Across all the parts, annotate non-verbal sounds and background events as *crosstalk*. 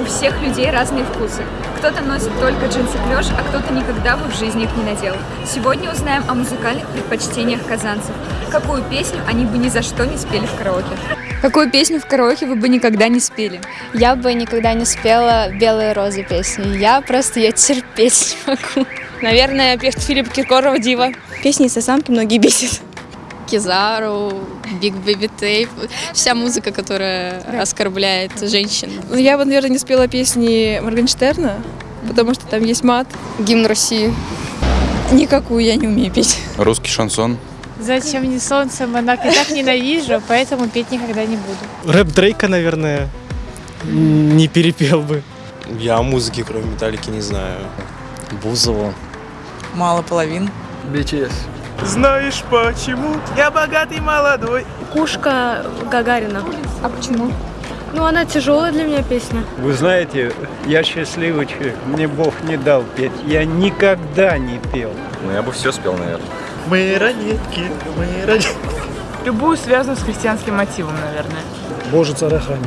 У всех людей разные вкусы. Кто-то носит только джинсы клеш, а кто-то никогда бы в жизни их не надел. Сегодня узнаем о музыкальных предпочтениях казанцев. Какую песню они бы ни за что не спели в караоке. Какую песню в караоке вы бы никогда не спели? Я бы никогда не спела «Белые розы» песню. Я просто ее терпеть не могу. Наверное, певец Филипп Киркоров «Дива». Песни Инстасамки многие бесит. Kizaru, Big Baby Tape, вся музыка, которая оскорбляет женщин. Ну, Я бы, наверное, не спела песни Моргенштерна, потому что там есть мат. Гимн России. Никакую я не умею петь. Русский шансон. Зачем мне солнце, монах? Я так ненавижу, поэтому петь никогда не буду. Рэп Дрейка, наверное, не перепел бы. Я о музыке, кроме металлики, не знаю. Бузову. Мало половин. BTS. Знаешь почему? Я богатый молодой. Кушка Гагарина. А почему? Ну, она тяжелая для меня песня. Вы знаете, я счастливый человек, мне Бог не дал петь. Я никогда не пел. Ну, я бы все спел, наверное. Мы ранетки, мы ранетки. Любую связанную с христианским мотивом, наверное. Боже, царя храни.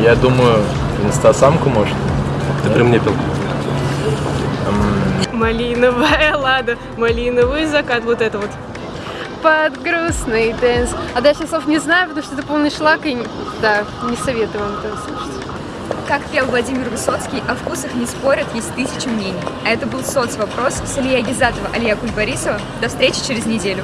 Я думаю, инстасамку может. Ты при мне пел. Малиновая *laughs* лада, малиновый закат, вот это вот. Под грустный dance. А дальше слов не знаю, потому что это полный шлак, и да, не советую вам это слушать. Как пел Владимир Высоцкий, о вкусах не спорят, есть тысячи мнений. А это был соцвопрос с Ильей Гизатова, Алия Кульбарисова. До встречи через неделю.